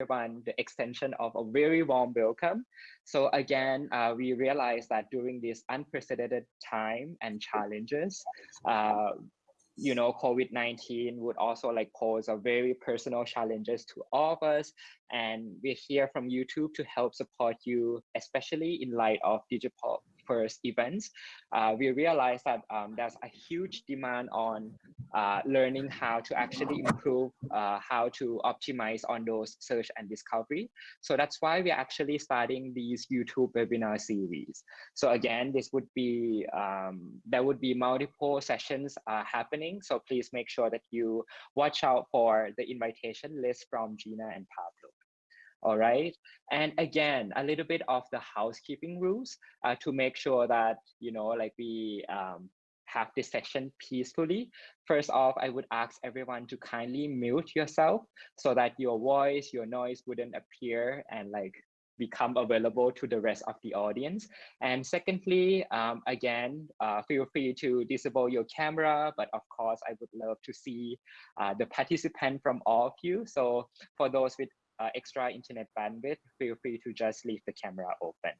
everyone the extension of a very warm welcome. So again, uh, we realize that during this unprecedented time and challenges, uh, you know, COVID-19 would also like pose a very personal challenges to all of us. And we're here from YouTube to help support you, especially in light of digital first events, uh, we realized that um, there's a huge demand on uh, learning how to actually improve uh, how to optimize on those search and discovery. So that's why we're actually starting these YouTube webinar series. So again, this would be, um, there would be multiple sessions uh, happening. So please make sure that you watch out for the invitation list from Gina and Pablo all right and again a little bit of the housekeeping rules uh, to make sure that you know like we um, have this session peacefully first off i would ask everyone to kindly mute yourself so that your voice your noise wouldn't appear and like become available to the rest of the audience. And secondly, um, again, uh, feel free to disable your camera, but of course, I would love to see uh, the participant from all of you. So for those with uh, extra internet bandwidth, feel free to just leave the camera open.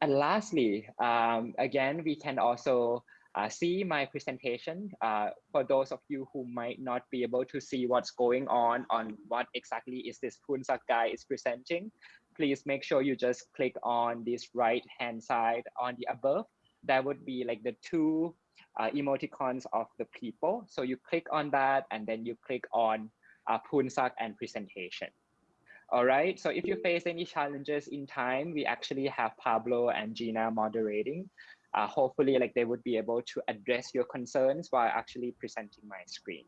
And lastly, um, again, we can also uh, see my presentation. Uh, for those of you who might not be able to see what's going on on what exactly is this Poonsak guy is presenting, please make sure you just click on this right hand side on the above. That would be like the two uh, emoticons of the people. So you click on that and then you click on uh, Poonsak and presentation. All right, so if you face any challenges in time, we actually have Pablo and Gina moderating. Uh, hopefully, like they would be able to address your concerns while actually presenting my screen.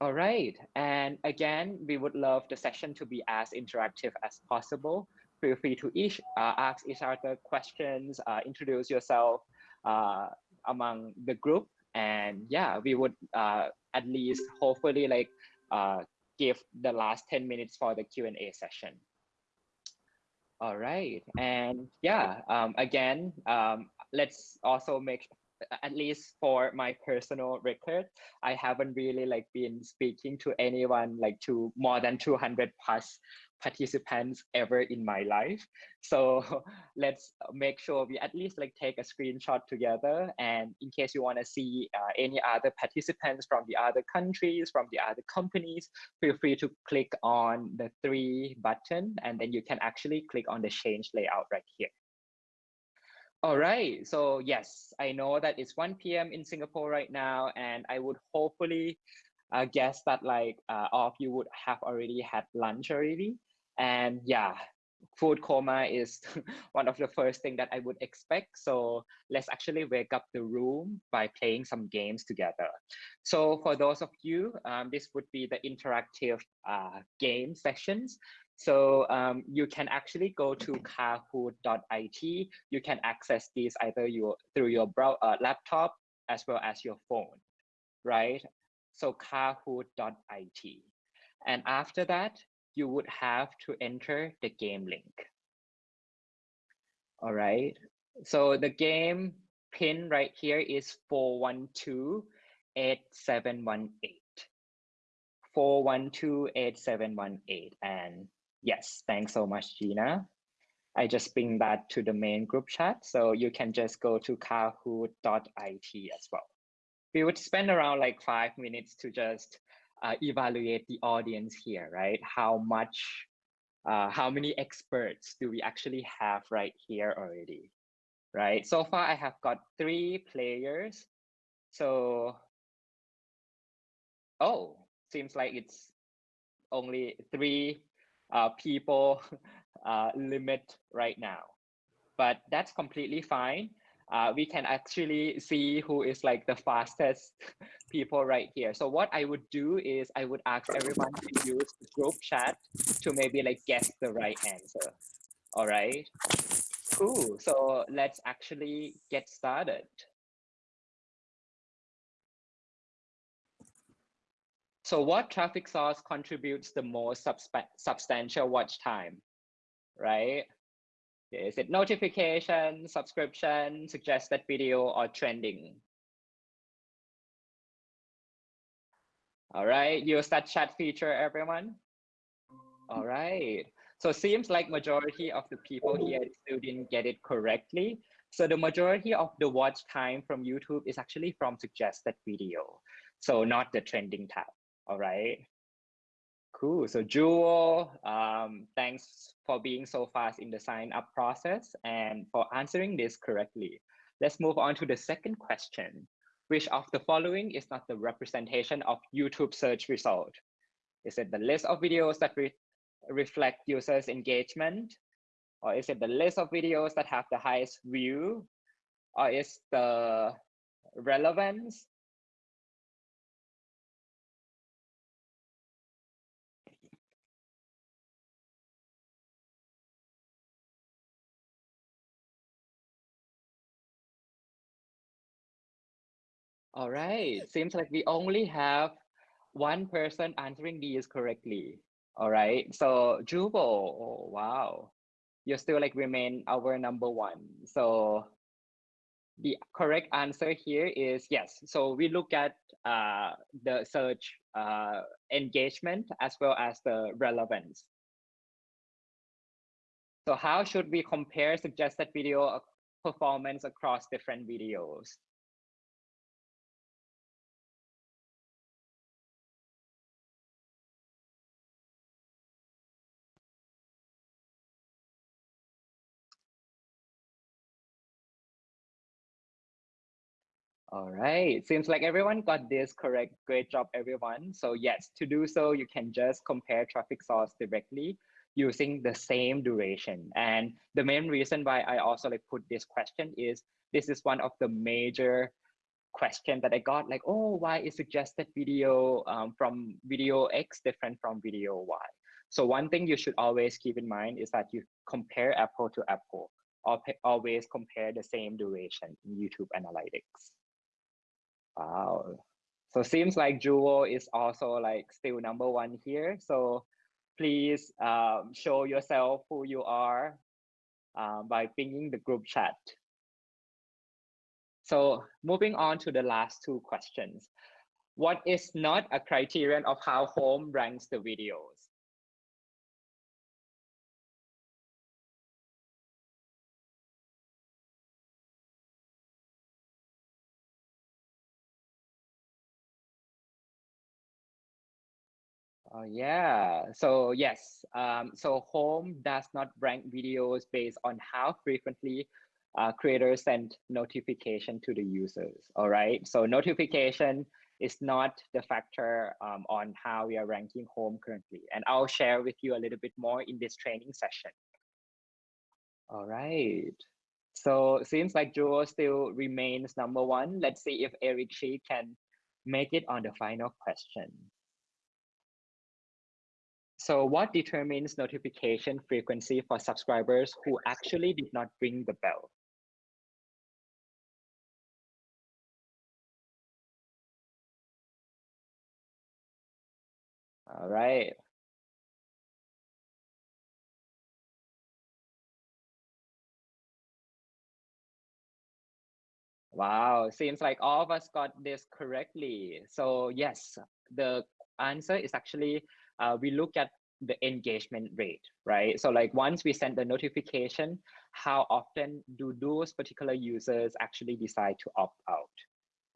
All right, and again, we would love the session to be as interactive as possible. Feel free to each uh, ask each other questions, uh, introduce yourself uh, among the group, and yeah, we would uh, at least hopefully like uh, give the last 10 minutes for the Q&A session. All right, and yeah, um, again, um, let's also make, at least for my personal record, I haven't really like been speaking to anyone like to more than 200 plus participants ever in my life. So let's make sure we at least like take a screenshot together. And in case you want to see uh, any other participants from the other countries, from the other companies, feel free to click on the three button and then you can actually click on the change layout right here. All right, so yes, I know that it's 1 p.m. in Singapore right now, and I would hopefully uh, guess that like uh, all of you would have already had lunch already. And yeah, food coma is one of the first thing that I would expect. So let's actually wake up the room by playing some games together. So for those of you, um, this would be the interactive uh, game sessions. So um, you can actually go to kahoot.it. You can access these either your, through your brow, uh, laptop as well as your phone, right? So kahoot.it. And after that, you would have to enter the game link. All right. So the game pin right here is 412-8718. 412-8718. And yes, thanks so much, Gina. I just bring that to the main group chat. So you can just go to kahoot.it as well. We would spend around like five minutes to just uh, evaluate the audience here, right? How much, uh, how many experts do we actually have right here already, right? So far, I have got three players. So, oh, seems like it's only three uh, people uh, limit right now, but that's completely fine uh, we can actually see who is like the fastest people right here. So what I would do is I would ask everyone to use the group chat to maybe like guess the right answer. All right. Cool. So let's actually get started. So what traffic source contributes the most substantial watch time, right? Is it notification, subscription, suggested video, or trending? All right, use that chat feature, everyone. All right. So seems like majority of the people here still didn't get it correctly. So the majority of the watch time from YouTube is actually from suggested video. So not the trending tab. All right. Cool. So Jewel, um, thanks for being so fast in the sign up process and for answering this correctly. Let's move on to the second question. Which of the following is not the representation of YouTube search result? Is it the list of videos that re reflect users engagement? Or is it the list of videos that have the highest view? Or is the relevance? All right, seems like we only have one person answering these correctly. All right, so Jubo, oh, wow, you still like remain our number one. So the correct answer here is yes. So we look at uh, the search uh, engagement as well as the relevance. So how should we compare suggested video performance across different videos? All right, seems like everyone got this correct. Great job, everyone. So yes, to do so, you can just compare traffic source directly using the same duration. And the main reason why I also like put this question is this is one of the major question that I got like, oh, why is suggested video um, from video X different from video Y? So one thing you should always keep in mind is that you compare apple to apple, always compare the same duration in YouTube analytics. Wow. So seems like Jewel is also like still number one here. So please um, show yourself who you are um, by pinging the group chat. So moving on to the last two questions. What is not a criterion of how home ranks the videos? Uh, yeah, so yes, um, so home does not rank videos based on how frequently uh, creators send notification to the users, all right? So notification is not the factor um, on how we are ranking home currently. And I'll share with you a little bit more in this training session. All right. So seems like Jewel still remains number one. Let's see if Eric Shi can make it on the final question. So what determines notification frequency for subscribers who actually did not ring the bell? All right. Wow, seems like all of us got this correctly. So yes, the answer is actually uh, we look at the engagement rate, right? So like once we send the notification, how often do those particular users actually decide to opt out?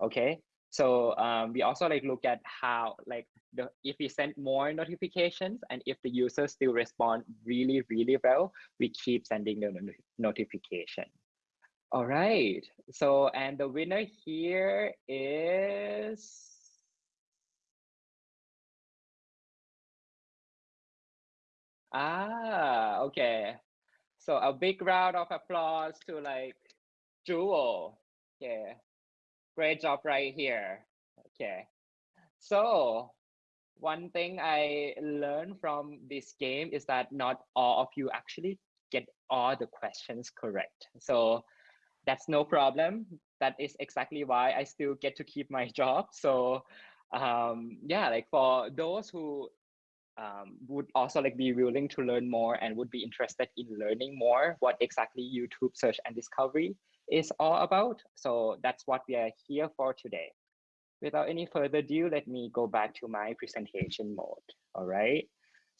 Okay, so um, we also like look at how like the if we send more notifications and if the users still respond really really well, we keep sending the notification. All right. So and the winner here is Ah, okay. So a big round of applause to like Jewel. Okay. Great job right here. Okay. So one thing I learned from this game is that not all of you actually get all the questions correct. So that's no problem. That is exactly why I still get to keep my job. So um, yeah, like for those who um, would also like be willing to learn more and would be interested in learning more what exactly YouTube search and discovery is all about. So that's what we are here for today. Without any further ado, let me go back to my presentation mode. All right.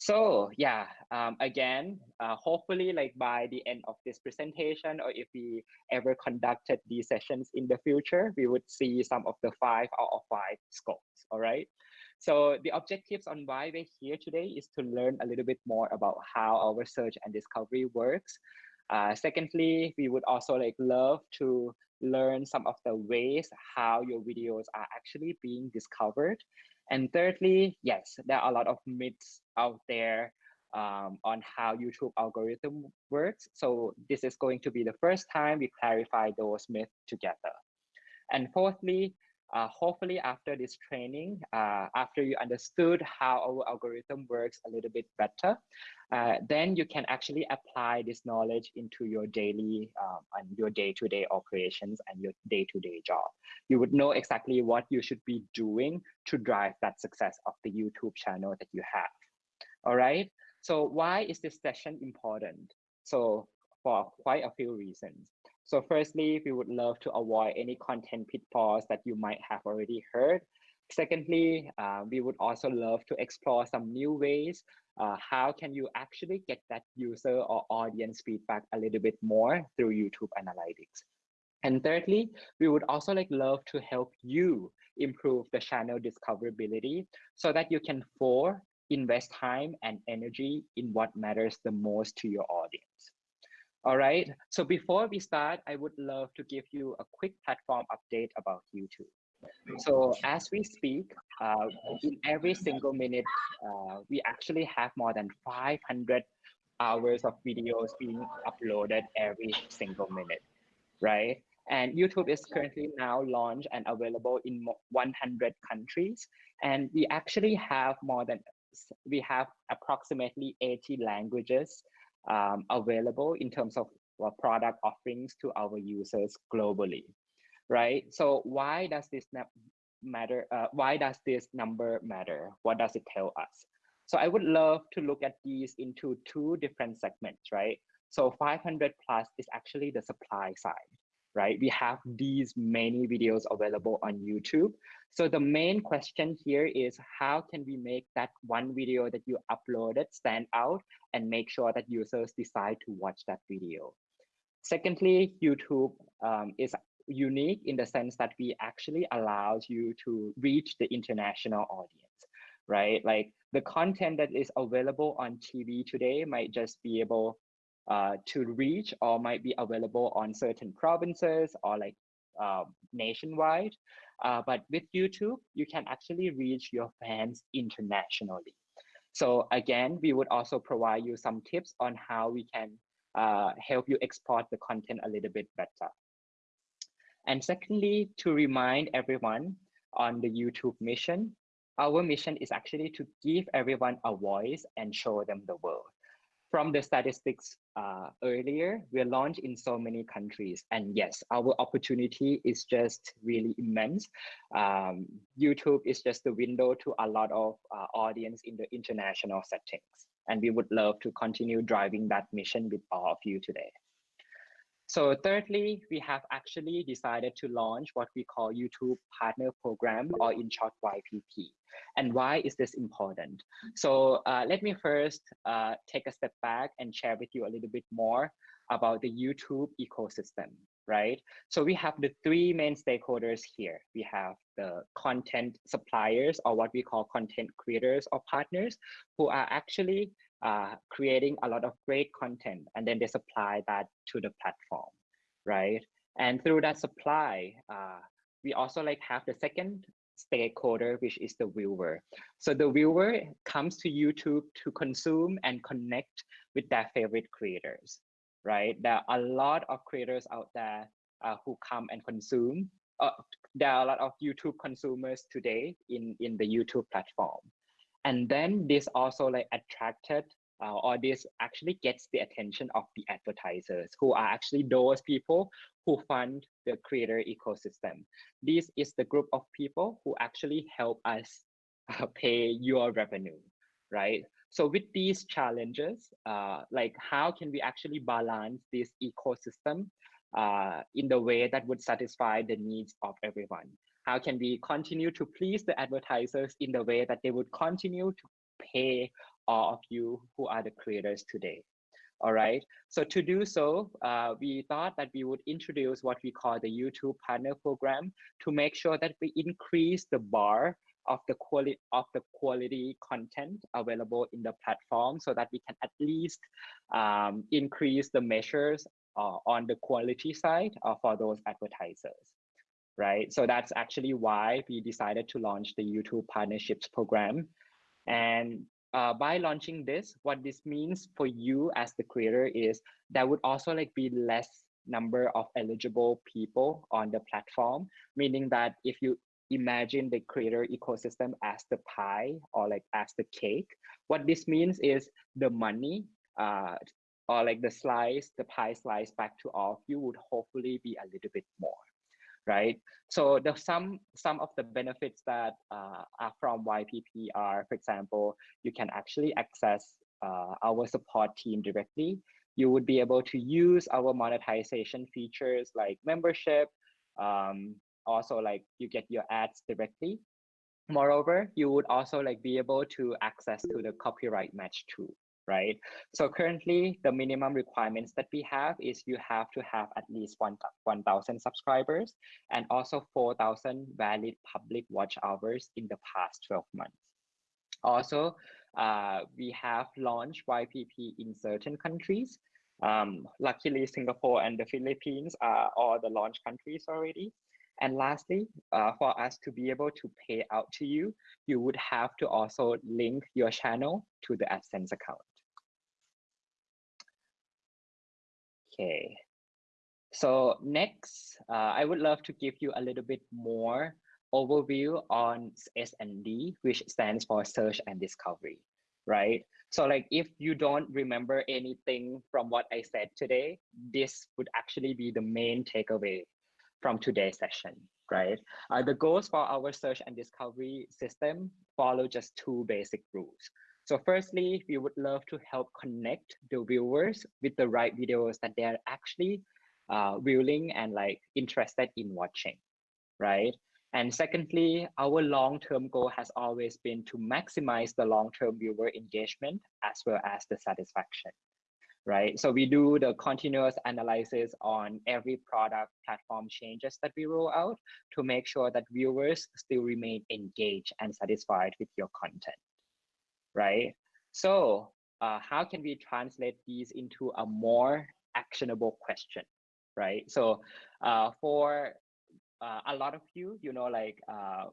So yeah, um, again, uh, hopefully like by the end of this presentation, or if we ever conducted these sessions in the future, we would see some of the five out of five scopes, all right? So the objectives on why we're here today is to learn a little bit more about how our search and discovery works. Uh, secondly, we would also like love to learn some of the ways how your videos are actually being discovered. And thirdly, yes, there are a lot of myths out there um, on how YouTube algorithm works. So this is going to be the first time we clarify those myths together. And fourthly, uh, hopefully after this training, uh, after you understood how our algorithm works a little bit better, uh, then you can actually apply this knowledge into your daily um, and your day-to-day -day operations and your day-to-day -day job. You would know exactly what you should be doing to drive that success of the YouTube channel that you have. All right. So why is this session important? So for quite a few reasons. So firstly, we would love to avoid any content pitfalls that you might have already heard. Secondly, uh, we would also love to explore some new ways. Uh, how can you actually get that user or audience feedback a little bit more through YouTube Analytics? And thirdly, we would also like love to help you improve the channel discoverability so that you can for invest time and energy in what matters the most to your audience. All right, so before we start, I would love to give you a quick platform update about YouTube. So as we speak, uh, in every single minute, uh, we actually have more than 500 hours of videos being uploaded every single minute, right? And YouTube is currently now launched and available in 100 countries. And we actually have more than, we have approximately 80 languages um, available in terms of uh, product offerings to our users globally, right? So why does this matter? Uh, why does this number matter? What does it tell us? So I would love to look at these into two different segments, right? So 500 plus is actually the supply side right? We have these many videos available on YouTube. So the main question here is how can we make that one video that you uploaded stand out and make sure that users decide to watch that video. Secondly, YouTube um, is unique in the sense that we actually allows you to reach the international audience, right? Like the content that is available on TV today might just be able uh, to reach or might be available on certain provinces or like uh, nationwide. Uh, but with YouTube, you can actually reach your fans internationally. So again, we would also provide you some tips on how we can uh, help you export the content a little bit better. And secondly, to remind everyone on the YouTube mission, our mission is actually to give everyone a voice and show them the world from the statistics uh, earlier, we're launched in so many countries. And yes, our opportunity is just really immense. Um, YouTube is just the window to a lot of uh, audience in the international settings. And we would love to continue driving that mission with all of you today. So thirdly, we have actually decided to launch what we call YouTube Partner Program or in short YPP. And why is this important? So uh, let me first uh, take a step back and share with you a little bit more about the YouTube ecosystem, right? So we have the three main stakeholders here. We have the content suppliers or what we call content creators or partners who are actually uh, creating a lot of great content and then they supply that to the platform, right? And through that supply, uh, we also like have the second stakeholder, which is the viewer. So the viewer comes to YouTube to consume and connect with their favorite creators, right? There are a lot of creators out there uh, who come and consume. Uh, there are a lot of YouTube consumers today in, in the YouTube platform and then this also like attracted uh, or this actually gets the attention of the advertisers who are actually those people who fund the creator ecosystem. This is the group of people who actually help us uh, pay your revenue, right? So with these challenges, uh, like how can we actually balance this ecosystem uh, in the way that would satisfy the needs of everyone? How can we continue to please the advertisers in the way that they would continue to pay all of you who are the creators today. All right. So to do so, uh, we thought that we would introduce what we call the YouTube Partner Program to make sure that we increase the bar of the quality of the quality content available in the platform so that we can at least um, increase the measures uh, on the quality side uh, for those advertisers right so that's actually why we decided to launch the youtube partnerships program and uh, by launching this what this means for you as the creator is there would also like be less number of eligible people on the platform meaning that if you imagine the creator ecosystem as the pie or like as the cake. What this means is the money uh, or like the slice, the pie slice back to all of you would hopefully be a little bit more, right? So the some some of the benefits that uh, are from YPP are, for example, you can actually access uh, our support team directly. You would be able to use our monetization features like membership, um, also like you get your ads directly. Moreover, you would also like be able to access to the copyright match too, right? So currently the minimum requirements that we have is you have to have at least 1,000 subscribers and also 4,000 valid public watch hours in the past 12 months. Also, uh, we have launched YPP in certain countries. Um, luckily, Singapore and the Philippines are all the launch countries already. And lastly, uh, for us to be able to pay out to you, you would have to also link your channel to the AdSense account. Okay. So next, uh, I would love to give you a little bit more overview on SND, which stands for search and discovery, right? So like if you don't remember anything from what I said today, this would actually be the main takeaway from today's session, right? Uh, the goals for our search and discovery system follow just two basic rules. So firstly, we would love to help connect the viewers with the right videos that they're actually uh, willing and like interested in watching, right? And secondly, our long-term goal has always been to maximize the long-term viewer engagement as well as the satisfaction right? So we do the continuous analysis on every product platform changes that we roll out to make sure that viewers still remain engaged and satisfied with your content, right? So uh, how can we translate these into a more actionable question, right? So uh, for uh, a lot of you, you know, like uh,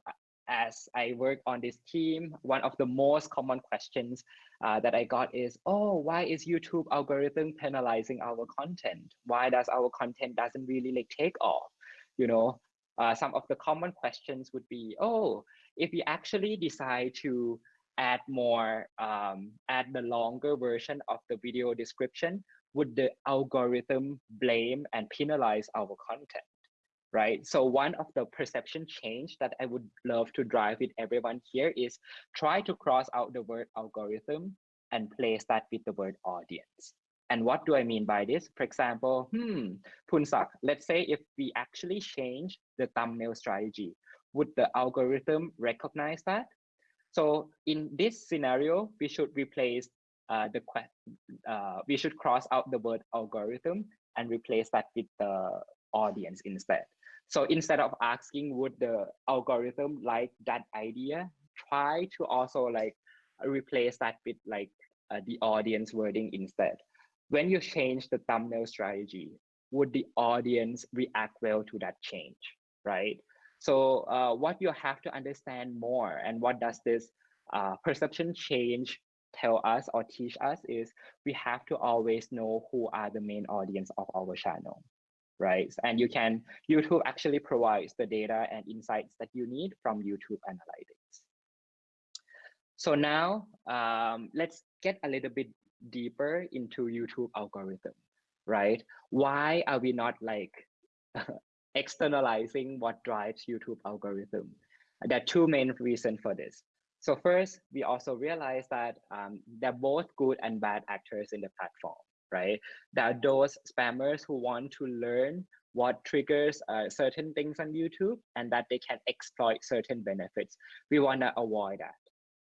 as I work on this team, one of the most common questions uh, that I got is, oh, why is YouTube algorithm penalizing our content? Why does our content doesn't really like take off? You know, uh, some of the common questions would be, oh, if we actually decide to add more, um, add the longer version of the video description, would the algorithm blame and penalize our content? right? So one of the perception change that I would love to drive with everyone here is try to cross out the word algorithm and place that with the word audience. And what do I mean by this? For example, hmm, Poonsak, let's say if we actually change the thumbnail strategy, would the algorithm recognize that? So in this scenario, we should replace uh, the uh, we should cross out the word algorithm and replace that with the audience instead. So instead of asking would the algorithm like that idea, try to also like replace that with like uh, the audience wording instead. When you change the thumbnail strategy, would the audience react well to that change, right? So uh, what you have to understand more and what does this uh, perception change tell us or teach us is we have to always know who are the main audience of our channel right? And you can, YouTube actually provides the data and insights that you need from YouTube Analytics. So now um, let's get a little bit deeper into YouTube algorithm, right? Why are we not like externalizing what drives YouTube algorithm? There are two main reasons for this. So first, we also realize that um, they're both good and bad actors in the platform right? There are those spammers who want to learn what triggers uh, certain things on YouTube and that they can exploit certain benefits. We want to avoid that.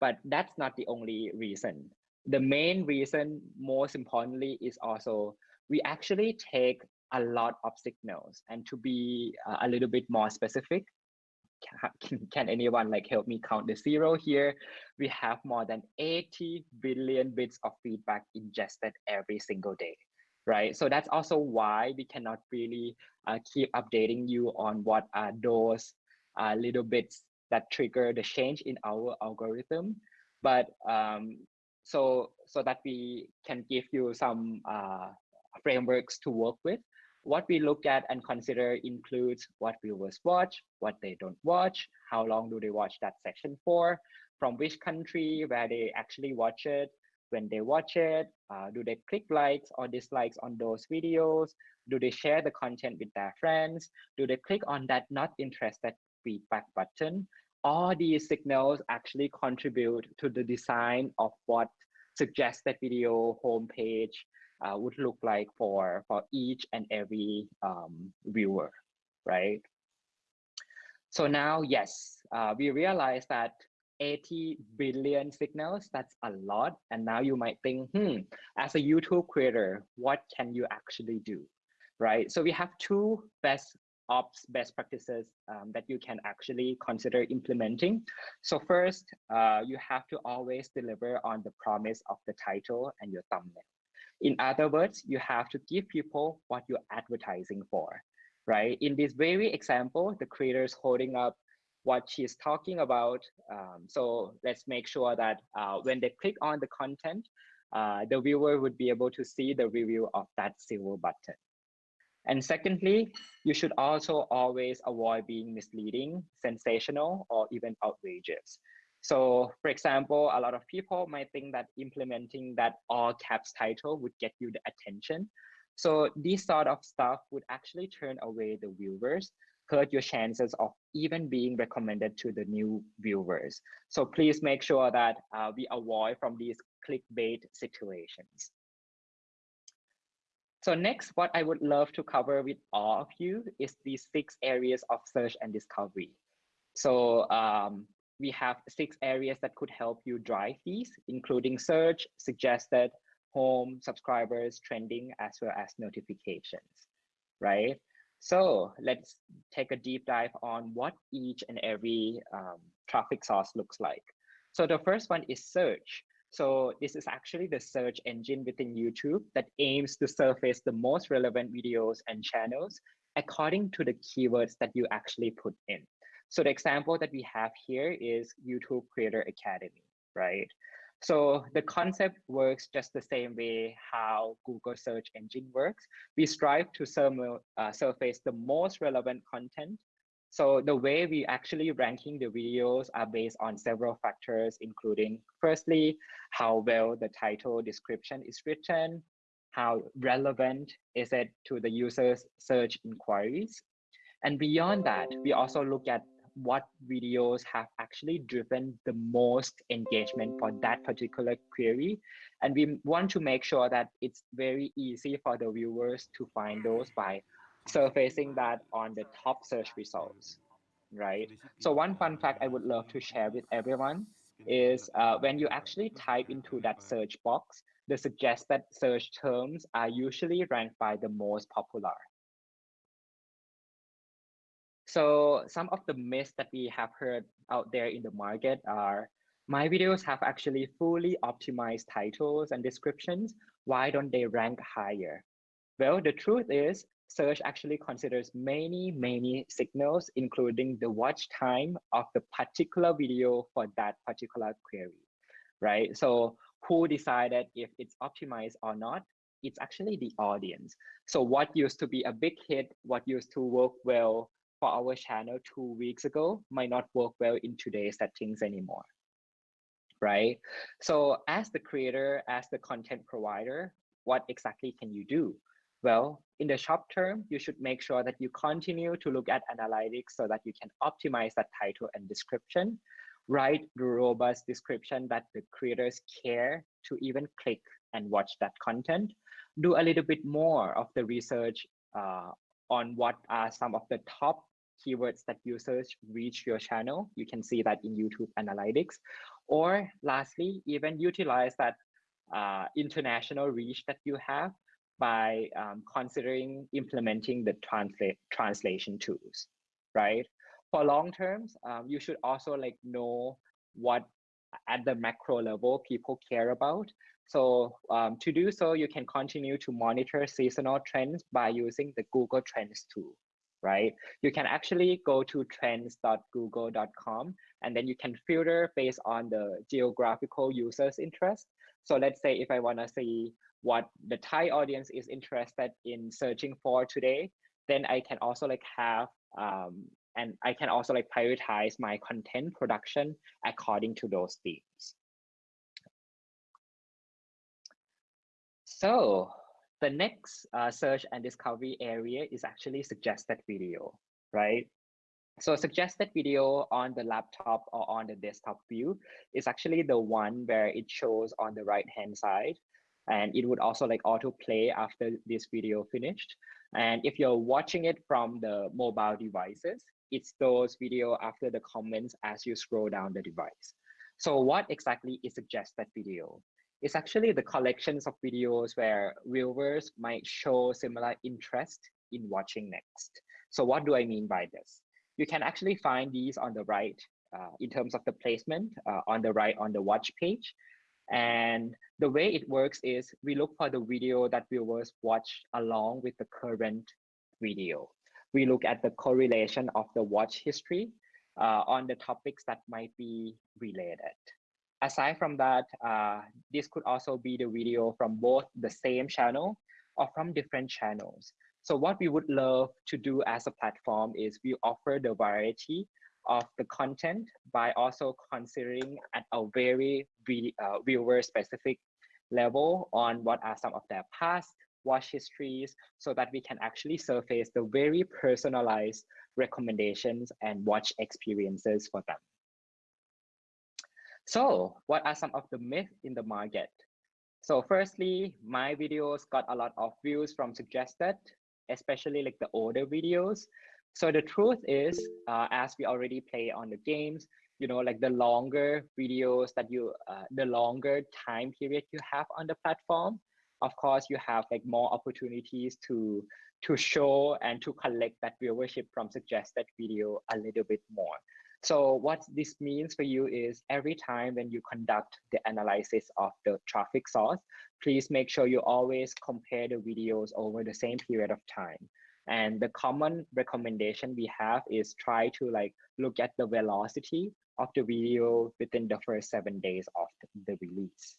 But that's not the only reason. the main reason, most importantly, is also we actually take a lot of signals. And to be uh, a little bit more specific, can, can anyone like help me count the zero here? We have more than 80 billion bits of feedback ingested every single day, right? So that's also why we cannot really uh, keep updating you on what are those uh, little bits that trigger the change in our algorithm. But um, so so that we can give you some uh, frameworks to work with. What we look at and consider includes what viewers watch, what they don't watch, how long do they watch that section for, from which country, where they actually watch it, when they watch it, uh, do they click likes or dislikes on those videos, do they share the content with their friends, do they click on that not interested feedback button. All these signals actually contribute to the design of what suggested video homepage uh, would look like for, for each and every um, viewer, right? So now, yes, uh, we realize that 80 billion signals, that's a lot. And now you might think, hmm, as a YouTube creator, what can you actually do, right? So we have two best ops best practices um, that you can actually consider implementing. So first, uh, you have to always deliver on the promise of the title and your thumbnail. In other words, you have to give people what you're advertising for, right? In this very example, the creator is holding up what she's talking about. Um, so let's make sure that uh, when they click on the content, uh, the viewer would be able to see the review of that silver button. And secondly, you should also always avoid being misleading, sensational, or even outrageous. So for example, a lot of people might think that implementing that all caps title would get you the attention. So this sort of stuff would actually turn away the viewers, hurt your chances of even being recommended to the new viewers. So please make sure that uh, we avoid from these clickbait situations. So next, what I would love to cover with all of you is these six areas of search and discovery. So um, we have six areas that could help you drive these, including search, suggested, home, subscribers, trending, as well as notifications, right? So let's take a deep dive on what each and every um, traffic source looks like. So the first one is search. So this is actually the search engine within YouTube that aims to surface the most relevant videos and channels according to the keywords that you actually put in. So the example that we have here is YouTube Creator Academy, right? So the concept works just the same way how Google search engine works. We strive to uh, surface the most relevant content. So the way we actually ranking the videos are based on several factors, including firstly, how well the title description is written, how relevant is it to the user's search inquiries. And beyond that, we also look at what videos have actually driven the most engagement for that particular query. And we want to make sure that it's very easy for the viewers to find those by surfacing that on the top search results, right? So one fun fact I would love to share with everyone is uh, when you actually type into that search box, the suggested search terms are usually ranked by the most popular. So some of the myths that we have heard out there in the market are, my videos have actually fully optimized titles and descriptions. Why don't they rank higher? Well, the truth is search actually considers many, many signals, including the watch time of the particular video for that particular query, right? So who decided if it's optimized or not? It's actually the audience. So what used to be a big hit, what used to work well for our channel two weeks ago might not work well in today's settings anymore right? So as the creator as the content provider what exactly can you do? Well in the short term you should make sure that you continue to look at analytics so that you can optimize that title and description write the robust description that the creators care to even click and watch that content do a little bit more of the research uh, on what are some of the top keywords that users reach your channel. You can see that in YouTube Analytics. Or lastly, even utilize that uh, international reach that you have by um, considering implementing the translate translation tools, right? For long terms, um, you should also like know what at the macro level people care about. So um, to do so, you can continue to monitor seasonal trends by using the Google Trends tool, right? You can actually go to trends.google.com and then you can filter based on the geographical users interest. So let's say if I want to see what the Thai audience is interested in searching for today, then I can also like have um, and I can also like prioritize my content production according to those themes. So the next uh, search and discovery area is actually suggested video, right? So suggested video on the laptop or on the desktop view is actually the one where it shows on the right hand side and it would also like auto play after this video finished. And if you're watching it from the mobile devices, it stores video after the comments as you scroll down the device. So what exactly is suggested video? It's actually the collections of videos where viewers might show similar interest in watching next. So what do I mean by this? You can actually find these on the right uh, in terms of the placement uh, on the right on the watch page. And the way it works is we look for the video that viewers watch along with the current video. We look at the correlation of the watch history uh, on the topics that might be related. Aside from that, uh, this could also be the video from both the same channel or from different channels. So what we would love to do as a platform is we offer the variety of the content by also considering at a very uh, viewer specific level on what are some of their past watch histories so that we can actually surface the very personalized recommendations and watch experiences for them. So what are some of the myths in the market? So firstly, my videos got a lot of views from suggested, especially like the older videos. So the truth is, uh, as we already play on the games, you know, like the longer videos that you, uh, the longer time period you have on the platform, of course, you have like more opportunities to to show and to collect that viewership from suggested video a little bit more. So what this means for you is every time when you conduct the analysis of the traffic source, please make sure you always compare the videos over the same period of time. And the common recommendation we have is try to like look at the velocity of the video within the first seven days of the release.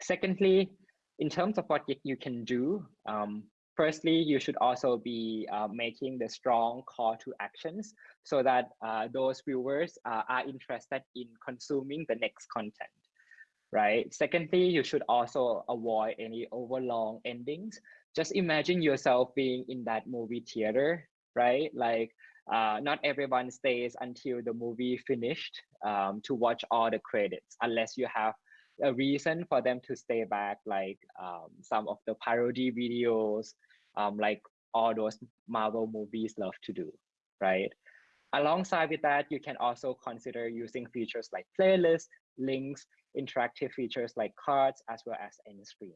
Secondly, in terms of what you can do, um, firstly, you should also be uh, making the strong call to actions so that uh, those viewers uh, are interested in consuming the next content, right? Secondly, you should also avoid any overlong endings just imagine yourself being in that movie theater, right? Like uh, not everyone stays until the movie finished um, to watch all the credits, unless you have a reason for them to stay back, like um, some of the parody videos, um, like all those Marvel movies love to do, right? Alongside with that, you can also consider using features like playlists, links, interactive features like cards, as well as end screens.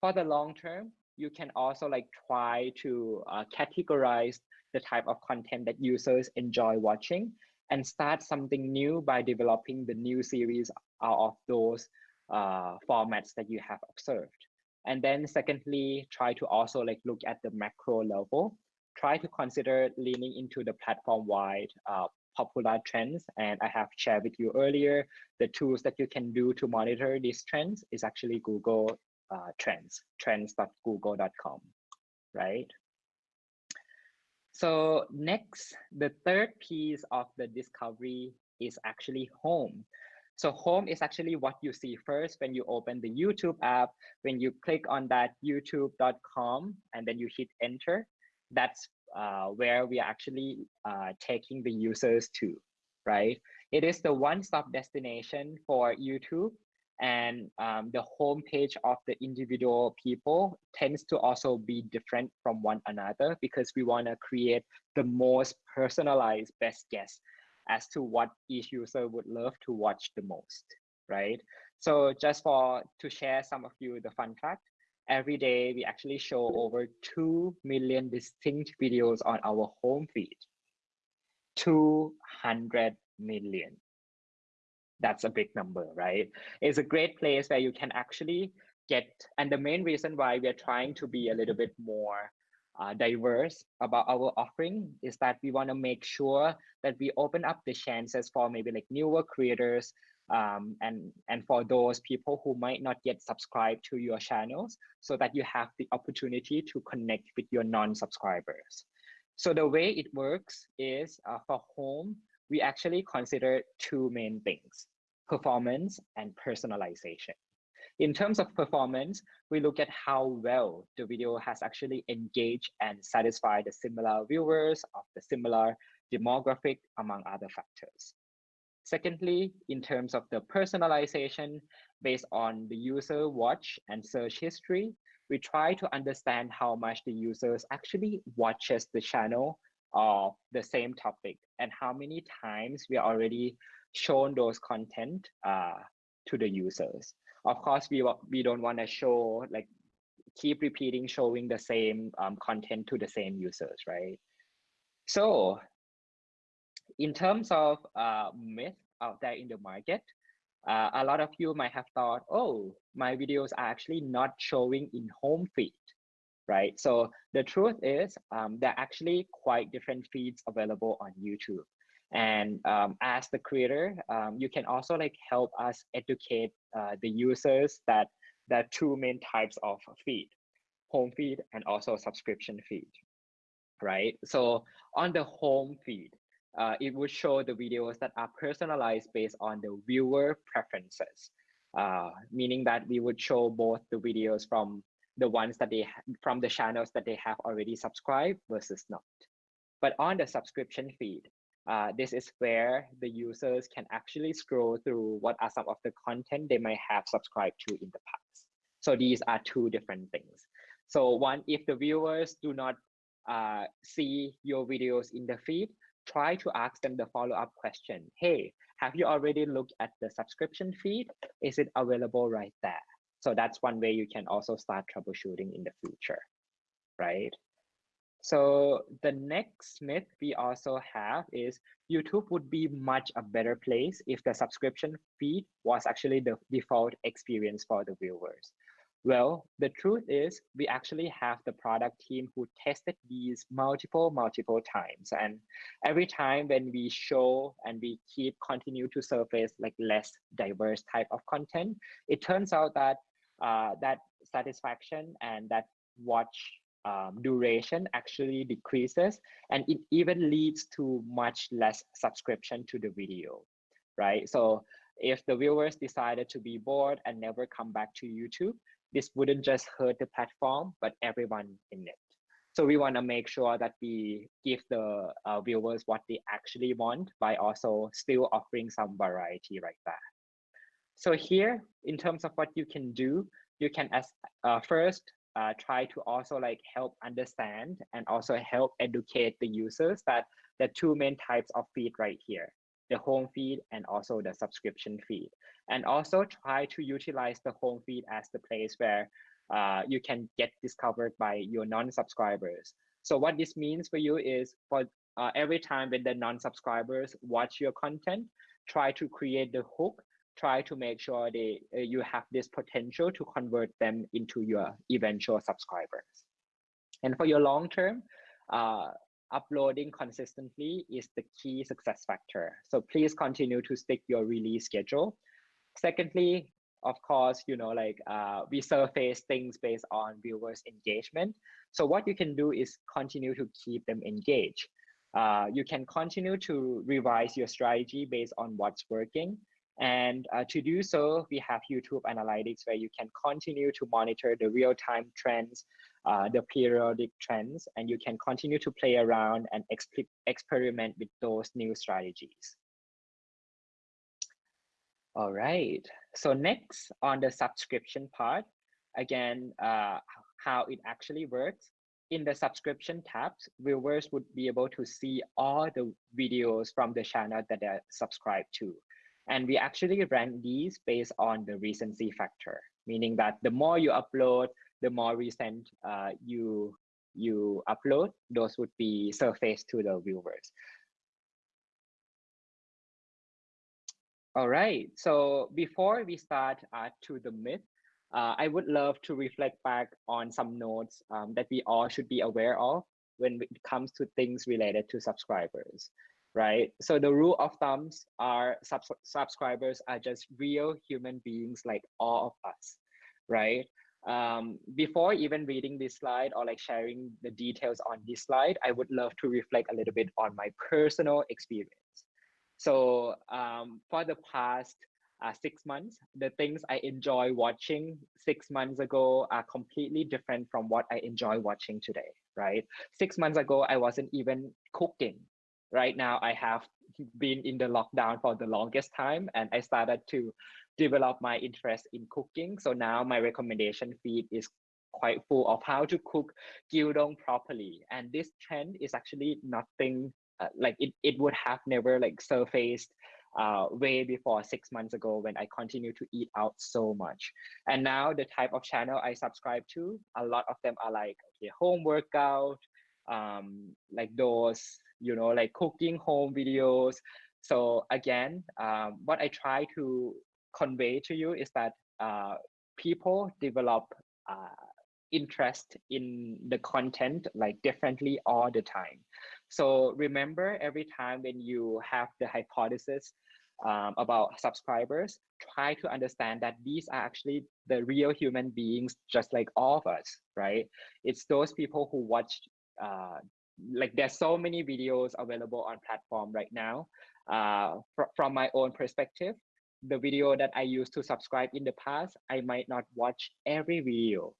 For the long term, you can also like try to uh, categorize the type of content that users enjoy watching and start something new by developing the new series out of those uh, formats that you have observed. And then secondly, try to also like look at the macro level. Try to consider leaning into the platform-wide uh, popular trends. And I have shared with you earlier, the tools that you can do to monitor these trends is actually Google uh, trends, trends.google.com, right? So next, the third piece of the discovery is actually home. So home is actually what you see first when you open the YouTube app. When you click on that youtube.com and then you hit enter, that's uh, where we are actually uh, taking the users to, right? It is the one-stop destination for YouTube and um, the homepage of the individual people tends to also be different from one another because we want to create the most personalized best guess as to what each user would love to watch the most right So just for to share some of you the fun fact, every day we actually show over 2 million distinct videos on our home feed. 200 million. That's a big number, right? It's a great place where you can actually get, and the main reason why we're trying to be a little bit more uh, diverse about our offering is that we want to make sure that we open up the chances for maybe like newer creators um, and and for those people who might not yet subscribe to your channels so that you have the opportunity to connect with your non-subscribers so the way it works is uh, for home we actually consider two main things performance and personalization in terms of performance, we look at how well the video has actually engaged and satisfied the similar viewers of the similar demographic, among other factors. Secondly, in terms of the personalization, based on the user watch and search history, we try to understand how much the users actually watches the channel of the same topic and how many times we already shown those content uh, to the users. Of course we we don't want to show like keep repeating showing the same um, content to the same users right? So in terms of uh, myth out there in the market uh, a lot of you might have thought oh my videos are actually not showing in home feed right? So the truth is um, there are actually quite different feeds available on youtube. And um, as the creator, um, you can also like help us educate uh, the users that there are two main types of feed, home feed and also subscription feed, right? So on the home feed, uh, it would show the videos that are personalized based on the viewer preferences, uh, meaning that we would show both the videos from the ones that they from the channels that they have already subscribed versus not. But on the subscription feed, uh, this is where the users can actually scroll through what are some of the content they might have subscribed to in the past. So these are two different things. So one, if the viewers do not uh, see your videos in the feed, try to ask them the follow-up question. Hey, have you already looked at the subscription feed? Is it available right there? So that's one way you can also start troubleshooting in the future, right? So the next myth we also have is YouTube would be much a better place if the subscription feed was actually the default experience for the viewers. Well, the truth is we actually have the product team who tested these multiple, multiple times. And every time when we show and we keep continue to surface like less diverse type of content, it turns out that uh, that satisfaction and that watch um, duration actually decreases and it even leads to much less subscription to the video, right? So if the viewers decided to be bored and never come back to YouTube, this wouldn't just hurt the platform, but everyone in it. So we want to make sure that we give the uh, viewers what they actually want by also still offering some variety right there. So here, in terms of what you can do, you can as uh, first uh, try to also like help understand and also help educate the users that the two main types of feed right here, the home feed and also the subscription feed. And also try to utilize the home feed as the place where uh, you can get discovered by your non-subscribers. So what this means for you is for uh, every time when the non-subscribers watch your content, try to create the hook try to make sure they uh, you have this potential to convert them into your eventual subscribers. And for your long term, uh, uploading consistently is the key success factor. So please continue to stick your release schedule. Secondly, of course, you know, like uh, we surface things based on viewers' engagement. So what you can do is continue to keep them engaged. Uh, you can continue to revise your strategy based on what's working and uh, to do so, we have YouTube Analytics where you can continue to monitor the real-time trends, uh, the periodic trends, and you can continue to play around and exp experiment with those new strategies. All right, so next on the subscription part, again, uh, how it actually works. In the subscription tabs, viewers would be able to see all the videos from the channel that they're subscribed to. And we actually rank these based on the recency factor, meaning that the more you upload, the more recent uh, you you upload, those would be surfaced to the viewers. All right, so before we start uh, to the myth, uh, I would love to reflect back on some notes um, that we all should be aware of when it comes to things related to subscribers, right? So the rule of thumbs are sub subscribers are just real human beings like all of us, right? Um, before even reading this slide or like sharing the details on this slide, I would love to reflect a little bit on my personal experience. So um, for the past uh, six months, the things I enjoy watching six months ago are completely different from what I enjoy watching today, right? Six months ago, I wasn't even cooking. Right now, I have been in the lockdown for the longest time and I started to develop my interest in cooking. So now my recommendation feed is quite full of how to cook gyudon properly. And this trend is actually nothing uh, like it, it would have never like surfaced uh, way before six months ago when I continue to eat out so much. And now the type of channel I subscribe to, a lot of them are like okay, home workout, um, like those, you know, like cooking home videos. So again, um, what I try to convey to you is that uh, people develop uh, interest in the content like differently all the time. So remember every time when you have the hypothesis um, about subscribers, try to understand that these are actually the real human beings, just like all of us, right? It's those people who watch, uh, like there's so many videos available on platform right now. Uh, fr from my own perspective, the video that I used to subscribe in the past, I might not watch every video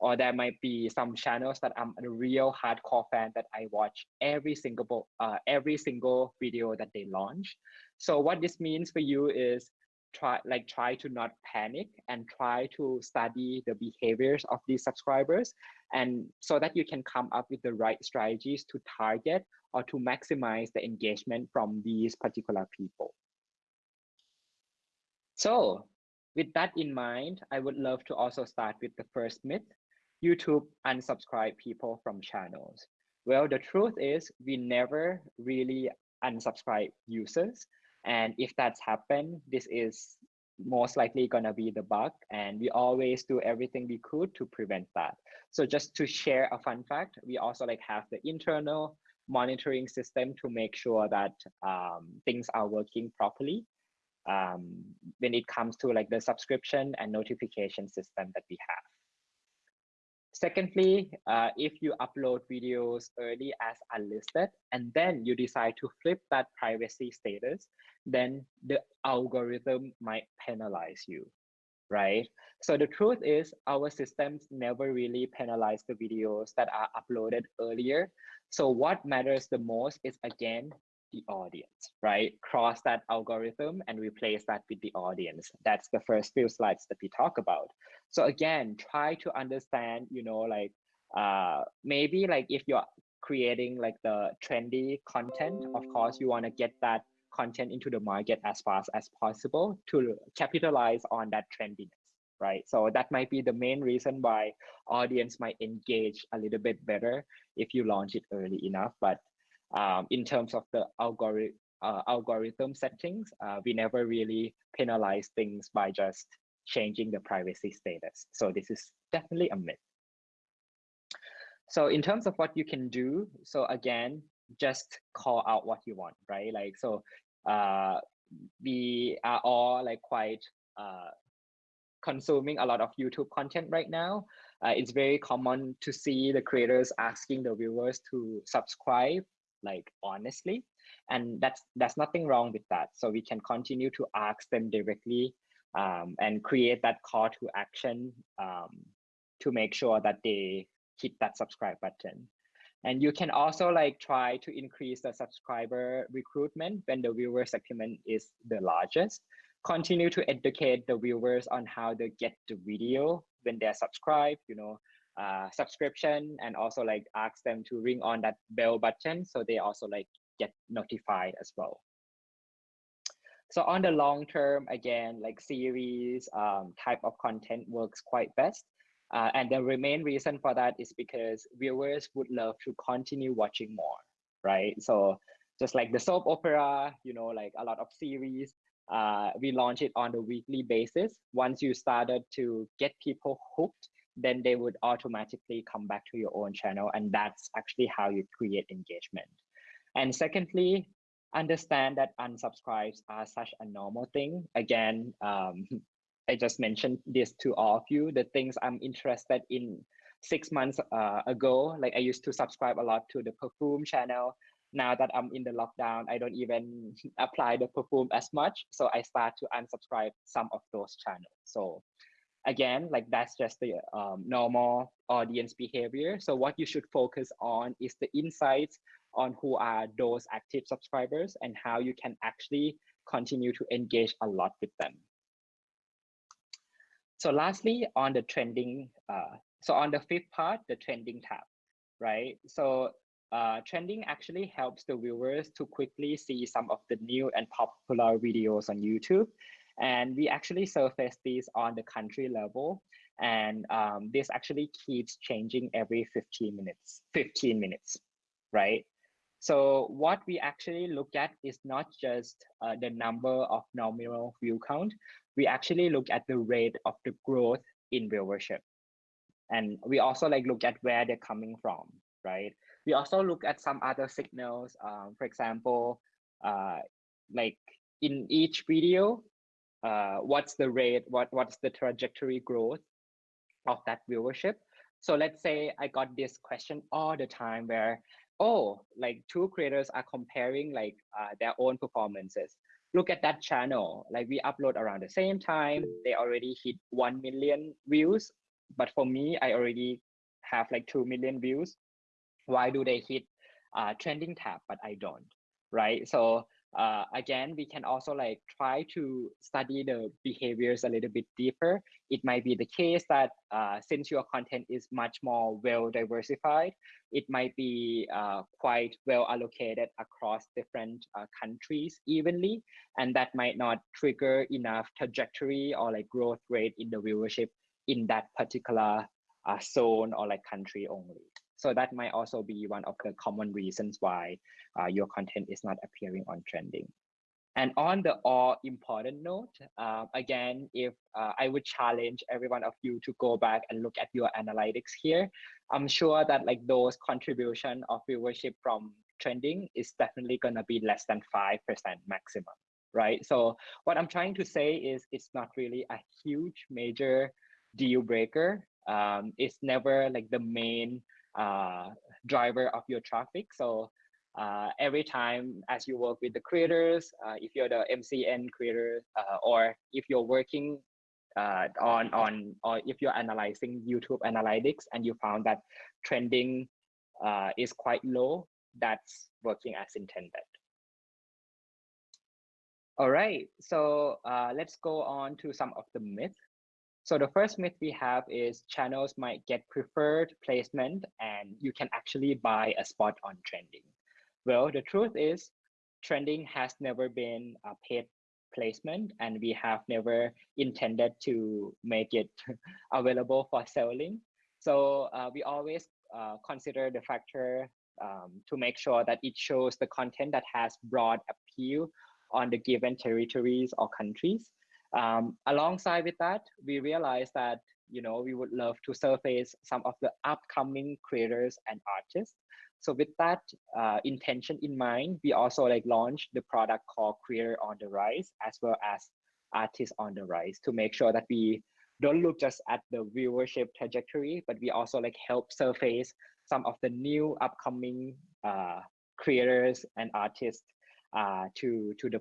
or there might be some channels that I'm a real hardcore fan that I watch every single uh, every single video that they launch. So what this means for you is try like try to not panic and try to study the behaviors of these subscribers and so that you can come up with the right strategies to target or to maximize the engagement from these particular people. So with that in mind, I would love to also start with the first myth YouTube unsubscribe people from channels? Well, the truth is we never really unsubscribe users. And if that's happened, this is most likely gonna be the bug and we always do everything we could to prevent that. So just to share a fun fact, we also like have the internal monitoring system to make sure that um, things are working properly um, when it comes to like the subscription and notification system that we have. Secondly, uh, if you upload videos early as unlisted and then you decide to flip that privacy status, then the algorithm might penalize you, right? So the truth is our systems never really penalize the videos that are uploaded earlier. So what matters the most is again, the audience, right? Cross that algorithm and replace that with the audience. That's the first few slides that we talk about. So again, try to understand, you know, like uh, maybe like if you're creating like the trendy content, of course, you want to get that content into the market as fast as possible to capitalize on that trendiness right so that might be the main reason why audience might engage a little bit better if you launch it early enough but um, in terms of the algorithm uh, algorithm settings, uh, we never really penalize things by just changing the privacy status. So this is definitely a myth. So in terms of what you can do, so again, just call out what you want, right? Like, so uh, we are all like quite uh, consuming a lot of YouTube content right now. Uh, it's very common to see the creators asking the viewers to subscribe like honestly. And that's that's nothing wrong with that. So we can continue to ask them directly um, and create that call to action um, to make sure that they hit that subscribe button. And you can also like try to increase the subscriber recruitment when the viewer segment is the largest. Continue to educate the viewers on how to get the video when they're subscribed you know uh, subscription and also like ask them to ring on that bell button so they also like get notified as well. So on the long term, again, like series um, type of content works quite best. Uh, and the main reason for that is because viewers would love to continue watching more, right? So just like the soap opera, you know, like a lot of series, uh, we launch it on a weekly basis. Once you started to get people hooked, then they would automatically come back to your own channel. And that's actually how you create engagement. And secondly, understand that unsubscribes are such a normal thing. Again, um, I just mentioned this to all of you, the things I'm interested in six months uh, ago, like I used to subscribe a lot to the perfume channel. Now that I'm in the lockdown, I don't even apply the perfume as much. So I start to unsubscribe some of those channels. So again, like that's just the um, normal audience behavior. So what you should focus on is the insights on who are those active subscribers and how you can actually continue to engage a lot with them. So lastly, on the trending, uh, so on the fifth part, the trending tab, right? So uh, trending actually helps the viewers to quickly see some of the new and popular videos on YouTube. And we actually surface these on the country level. And um, this actually keeps changing every 15 minutes, 15 minutes, right? So what we actually look at is not just uh, the number of nominal view count, we actually look at the rate of the growth in viewership. And we also like look at where they're coming from, right? We also look at some other signals. Um, for example, uh, like in each video, uh, what's the rate, what, what's the trajectory growth of that viewership? So let's say I got this question all the time where, oh, like two creators are comparing like uh, their own performances. Look at that channel. Like we upload around the same time. They already hit 1 million views. But for me i already have like 2 million views. Why do they hit uh, trending tab but i don't right? So uh, again, we can also like try to study the behaviors a little bit deeper. It might be the case that uh, since your content is much more well diversified, it might be uh, quite well allocated across different uh, countries evenly, and that might not trigger enough trajectory or like growth rate in the viewership in that particular uh, zone or like country only. So that might also be one of the common reasons why uh, your content is not appearing on trending. And on the all important note, uh, again, if uh, I would challenge every one of you to go back and look at your analytics here, I'm sure that like those contribution of viewership from trending is definitely gonna be less than 5% maximum, right? So what I'm trying to say is it's not really a huge major deal breaker. Um, it's never like the main uh, driver of your traffic. So uh, every time as you work with the creators, uh, if you're the MCN creator, uh, or if you're working uh, on on or if you're analyzing YouTube analytics and you found that trending is quite low, that's working as intended. All right, so let's go on to some of the myths so the first myth we have is channels might get preferred placement and you can actually buy a spot on trending. Well, the truth is trending has never been a paid placement and we have never intended to make it available for selling. So uh, we always uh, consider the factor um, to make sure that it shows the content that has broad appeal on the given territories or countries. Um, alongside with that, we realized that you know we would love to surface some of the upcoming creators and artists. So with that uh, intention in mind, we also like launched the product called Creator on the Rise as well as Artists on the Rise to make sure that we don't look just at the viewership trajectory, but we also like help surface some of the new upcoming uh, creators and artists uh, to to the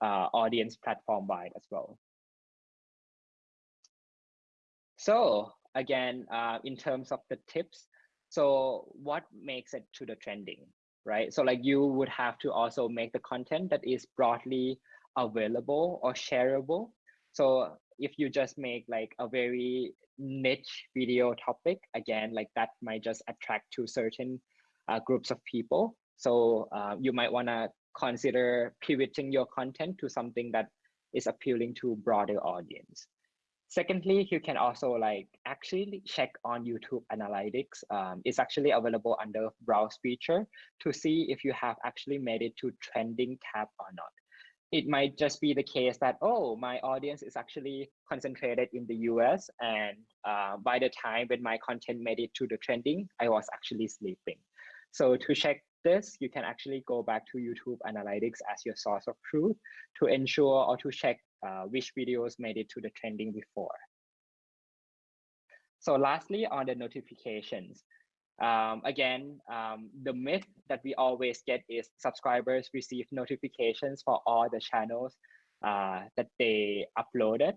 uh, audience platform wide as well. So again, uh, in terms of the tips, so what makes it to the trending, right? So like you would have to also make the content that is broadly available or shareable. So if you just make like a very niche video topic, again, like that might just attract to certain uh, groups of people. So uh, you might want to consider pivoting your content to something that is appealing to broader audience. Secondly, you can also like actually check on YouTube Analytics. Um, it's actually available under browse feature to see if you have actually made it to trending tab or not. It might just be the case that, oh, my audience is actually concentrated in the US. And uh, by the time when my content made it to the trending, I was actually sleeping. So to check this, you can actually go back to YouTube Analytics as your source of truth to ensure or to check uh, which videos made it to the trending before. So lastly, on the notifications, um, again, um, the myth that we always get is subscribers receive notifications for all the channels uh, that they uploaded.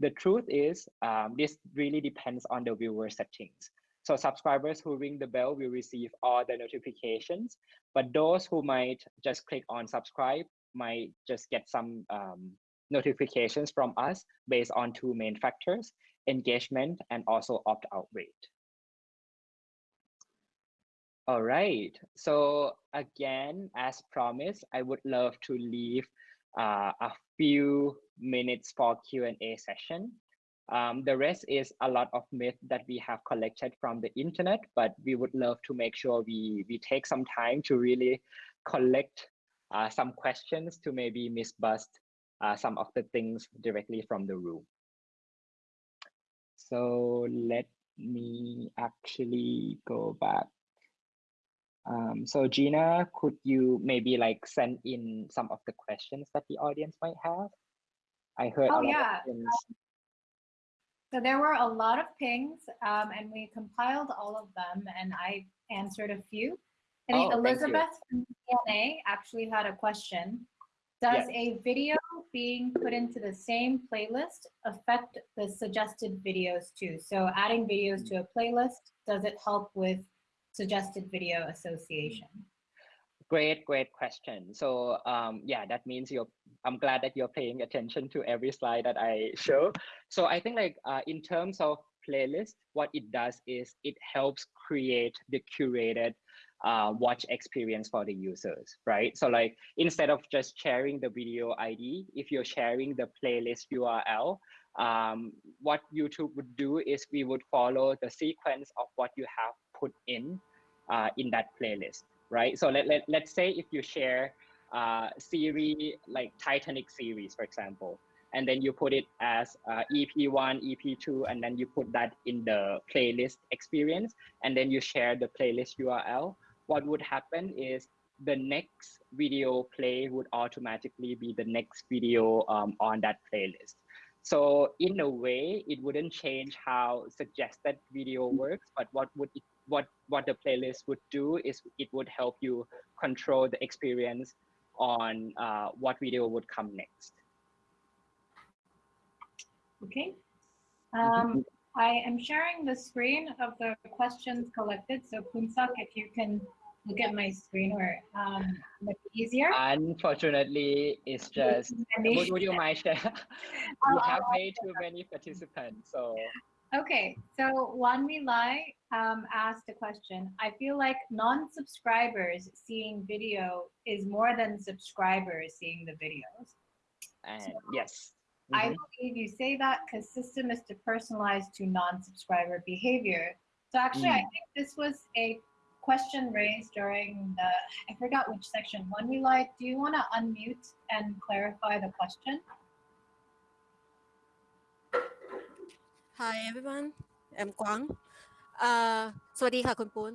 The truth is um, this really depends on the viewer settings. So subscribers who ring the bell will receive all the notifications, but those who might just click on subscribe might just get some um, notifications from us based on two main factors, engagement and also opt-out rate. All right, so again, as promised, I would love to leave uh, a few minutes for Q&A session. Um, the rest is a lot of myth that we have collected from the internet, but we would love to make sure we, we take some time to really collect uh, some questions to maybe misbust uh, some of the things directly from the room. So let me actually go back. Um, so Gina, could you maybe like send in some of the questions that the audience might have? I heard oh, yeah. So there were a lot of pings um, and we compiled all of them and I answered a few. I think oh, Elizabeth from DNA actually had a question. Does yes. a video being put into the same playlist affect the suggested videos too? So adding videos to a playlist, does it help with suggested video association? Great, great question. So um, yeah, that means you're, I'm glad that you're paying attention to every slide that I show. So I think like uh, in terms of playlist, what it does is it helps create the curated uh, watch experience for the users, right? So like instead of just sharing the video ID, if you're sharing the playlist URL, um, what YouTube would do is we would follow the sequence of what you have put in uh, in that playlist right? So let, let, let's say if you share uh, series like Titanic series, for example, and then you put it as uh, EP1, EP2, and then you put that in the playlist experience, and then you share the playlist URL, what would happen is the next video play would automatically be the next video um, on that playlist. So in a way, it wouldn't change how suggested video works, but what would it what what the playlist would do is it would help you control the experience on uh, what video would come next. Okay. Um, I am sharing the screen of the questions collected. So Poonsak, if you can look at my screen or um, make it easier. Unfortunately, it's just, would, would you mind share? we have way too many participants, so. Okay, so Wanmi Lai um, asked a question. I feel like non-subscribers seeing video is more than subscribers seeing the videos. And so yes. Mm -hmm. I mm-hmm. believe you say that because system is to personalize to non-subscriber behavior. So actually, mm. I think this was a question raised during the, I forgot which section. Wanmi Lai, do you want to unmute and clarify the question? Hi everyone I'm Quang อ่าสวัสดีค่ะคุณปูน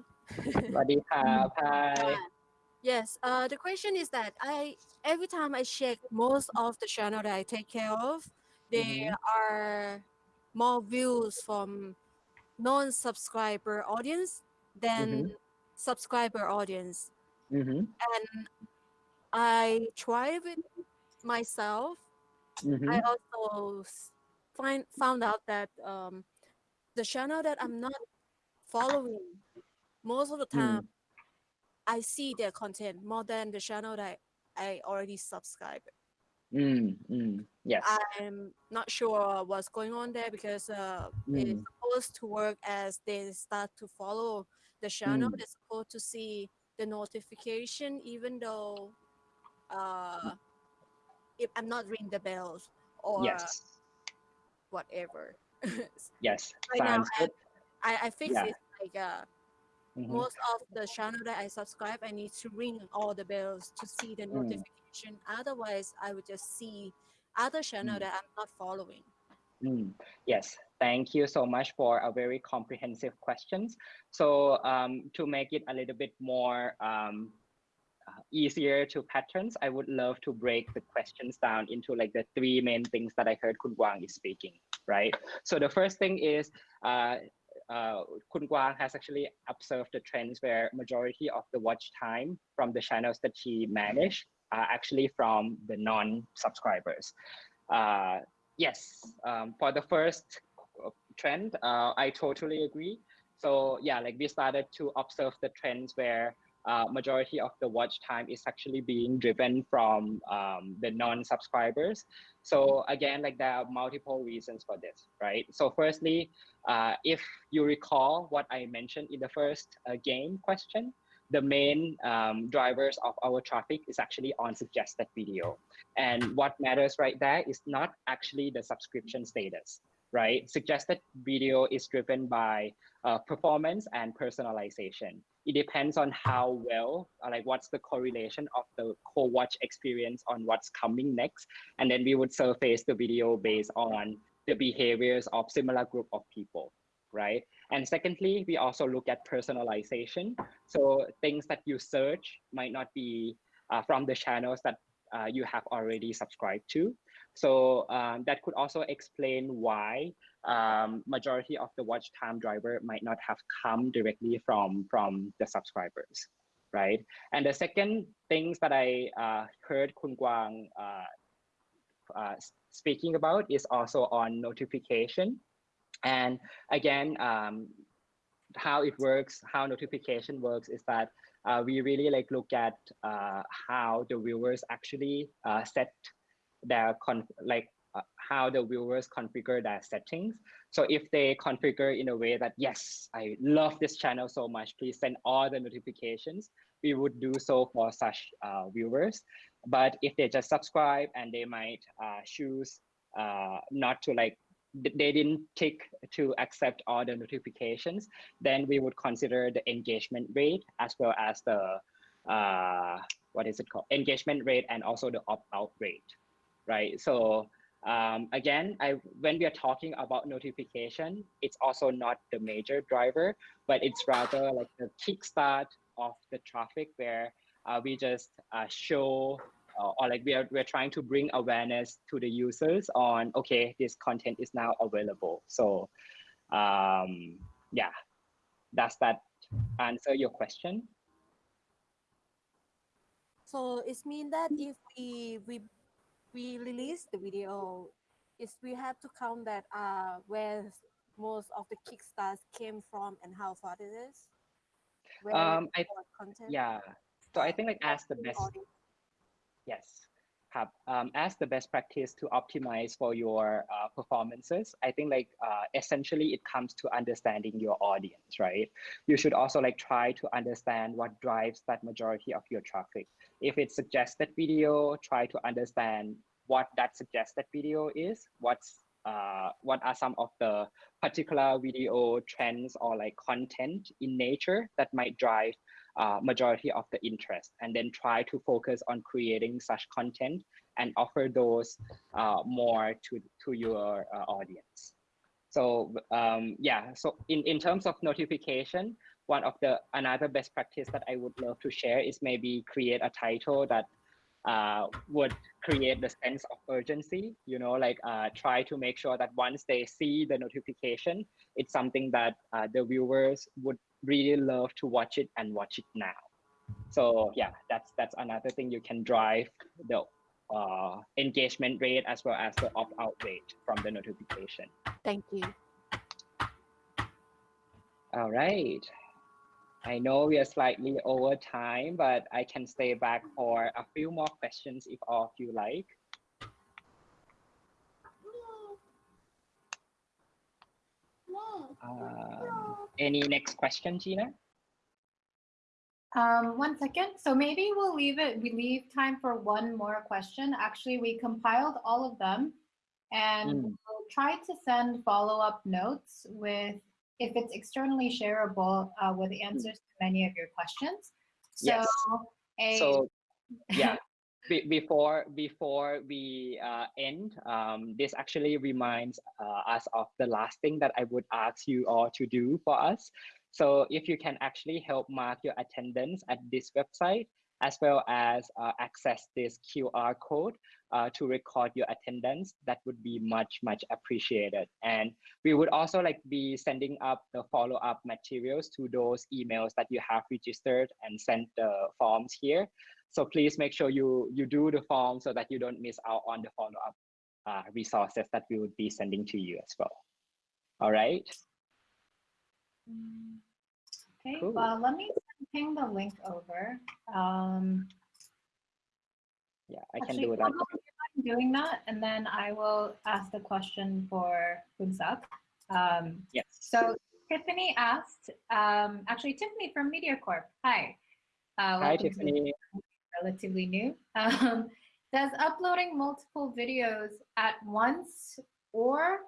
สวัสดีครับ Hi Yes uh the question is that I every time I check most of the channel that I take care of there mm -hmm. are more views from non-subscriber audience than mm -hmm. subscriber audience mm -hmm. and I try it myself I mm-hmm. also find found out that um, the channel that I'm not following most of the hmm. time, mm. I see their content more than the channel that I already subscribed. Mm, mm, yes. I'm not sure what's going on there because uh, it's hmm. supposed to work as they start to follow the channel. Hmm. They're supposed to see the notification, even though uh, if I'm not ringing the bells or yes. Whatever. yes, right now, good. I, I fix Yeah. it like uh, Mhm. most of the channel that I subscribe, I need to ring all the bells to see the Mm. notification. Otherwise, I would just see other channel Mm. that I'm not following. Mm, Yes, thank you so much for a very comprehensive questions. So um, to make it a little bit more um, easier to patterns, I would love to break the questions down into like the three main things that I heard Kun Guang is speaking, right? So the first thing is uh, uh, Kun Guang has actually observed the trends where majority of the watch time from the channels that she managed are actually from the non-subscribers. Uh, yes, um, for the first trend, uh, I totally agree. So yeah, like we started to observe the trends where uh, majority of the watch time is actually being driven from um, the non-subscribers. So again, like there are multiple reasons for this, right? So firstly, uh, if you recall what I mentioned in the first uh, game question, the main um, drivers of our traffic is actually on suggested video. And what matters right there is not actually the subscription status, right? Suggested video is driven by uh, performance and personalization. It depends on how well, uh, like what's the correlation of the co-watch experience on what's coming next. And then we would surface the video based on the behaviors of similar group of people, right? And secondly, we also look at personalization. So things that you search might not be uh, from the channels that uh, you have already subscribed to. So um, that could also explain why um, majority of the watch time driver might not have come directly from, from the subscribers, right? And the second things that I uh, heard Kun Guang uh, uh, speaking about is also on notification. And again, um, how it works, how notification works is that uh, we really like look at uh, how the viewers actually uh, set their like uh, how the viewers configure their settings. So if they configure in a way that, yes, I love this channel so much, please send all the notifications, we would do so for such uh, viewers. But if they just subscribe and they might uh, choose uh, not to like, they didn't tick to accept all the notifications, then we would consider the engagement rate as well as the, uh, what is it called? Engagement rate and also the opt-out rate, right? So um, again, I, when we are talking about notification, it's also not the major driver, but it's rather like the kickstart of the traffic where uh, we just uh, show uh, or like we are we're trying to bring awareness to the users on okay this content is now available. So um, yeah, does that answer your question? So it means that if we we we release the video, is we have to count that uh where most of the kickstarts came from and how far it is. Where Um, I content. yeah. So I think like as the best yes have um, as the best practice to optimize for your uh, performances i think like uh, essentially it comes to understanding your audience right? You should also like try to understand what drives that majority of your traffic. If it's suggested video try to understand what that suggested video is what's uh, what are some of the particular video trends or like content in nature that might drive uh, majority of the interest and then try to focus on creating such content and offer those uh, more to, to your uh, audience. So um, yeah, so in, in terms of notification, one of the another best practice that I would love to share is maybe create a title that uh, would create the sense of urgency, you know, like uh, try to make sure that once they see the notification, it's something that uh, the viewers would really love to watch it and watch it now. So yeah, that's that's another thing you can drive the uh, engagement rate as well as the opt-out rate from the notification. Thank you. All right. I know we are slightly over time, but I can stay back for a few more questions if all of you like. Um, any next question, Gina? Um, one second. So maybe we'll leave it, we leave time for one more question. Actually, we compiled all of them and mm. we'll try to send follow-up notes with, if it's externally shareable, uh, with hmm. answers to many of your questions. So, yes. a, so yeah. Be before before we uh, end, um, this actually reminds uh, us of the last thing that I would ask you all to do for us. So if you can actually help mark your attendance at this website, as well as uh, access this QR code uh, to record your attendance, that would be much, much appreciated. And we would also like be sending up the follow-up materials to those emails that you have registered and sent the forms here. So please make sure you, you do the form so that you don't miss out on the follow-up uh, resources that we would be sending to you as well. All right. Okay, cool. well, let me ping the link over. Um, yeah, I can do that. I'm doing that, and then I will ask the question for Kunsak. Um, yes. So Tiffany asked, um, actually Tiffany from MediaCorp. Hi. Uh, Hi, Tiffany. Relatively new. Um, does uploading multiple videos at once or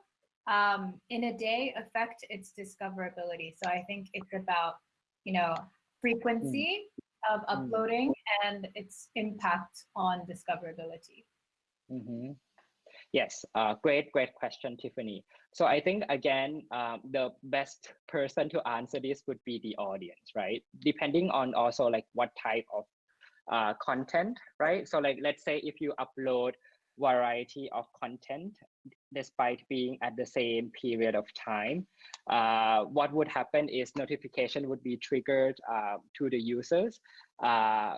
um, in a day affect its discoverability. So I think it's about, you know, frequency mm. of uploading mm. and its impact on discoverability. Mm -hmm. Yes, uh, great, great question, Tiffany. So I think, again, um, the best person to answer this would be the audience, right? Depending on also like what type of uh, content, right? So like, let's say if you upload variety of content despite being at the same period of time. Uh, what would happen is notification would be triggered uh, to the users. Uh,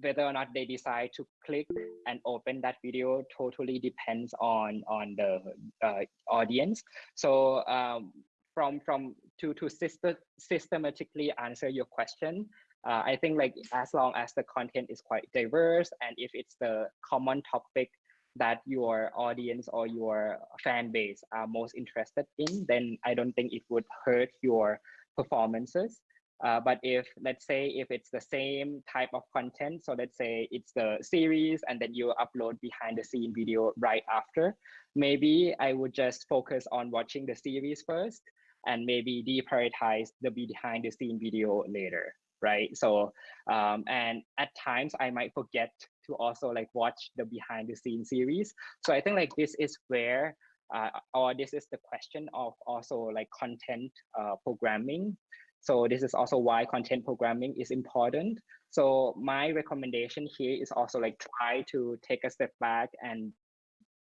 whether or not they decide to click and open that video totally depends on on the uh, audience. So um, from from to to system, systematically answer your question, uh, I think like as long as the content is quite diverse and if it's the common topic that your audience or your fan base are most interested in, then I don't think it would hurt your performances. Uh, but if let's say if it's the same type of content, so let's say it's the series and then you upload behind the scene video right after, maybe I would just focus on watching the series first and maybe deprioritize the behind the scene video later right? So um, and at times i might forget to also like watch the behind the scenes series. So i think like this is where uh, or this is the question of also like content uh, programming. So this is also why content programming is important. So my recommendation here is also like try to take a step back and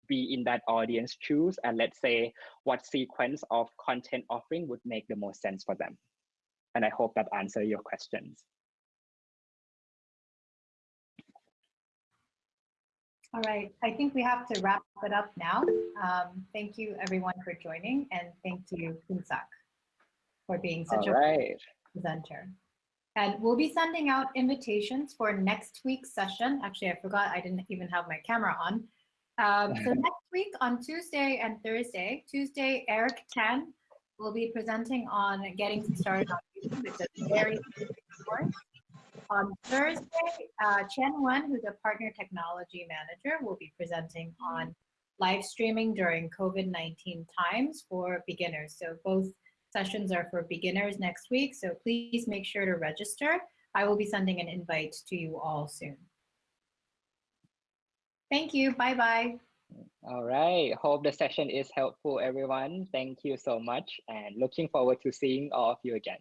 be in that audience choose and let's say what sequence of content offering would make the most sense for them and I hope that answer your questions. All right, I think we have to wrap it up now. Um, thank you everyone for joining and thank you Kunsak for being such All a right. presenter. And we'll be sending out invitations for next week's session. Actually, I forgot I didn't even have my camera on. Um, so next week on Tuesday and Thursday, Tuesday, Eric Tan will be presenting on getting started on YouTube. It's a very course. On Thursday, uh, Chen Wen, who's a partner technology manager, will be presenting on live streaming during COVID-19 times for beginners. So both sessions are for beginners next week. So please make sure to register. I will be sending an invite to you all soon. Thank you. Bye-bye. All right. Hope the session is helpful, everyone. Thank you so much and looking forward to seeing all of you again.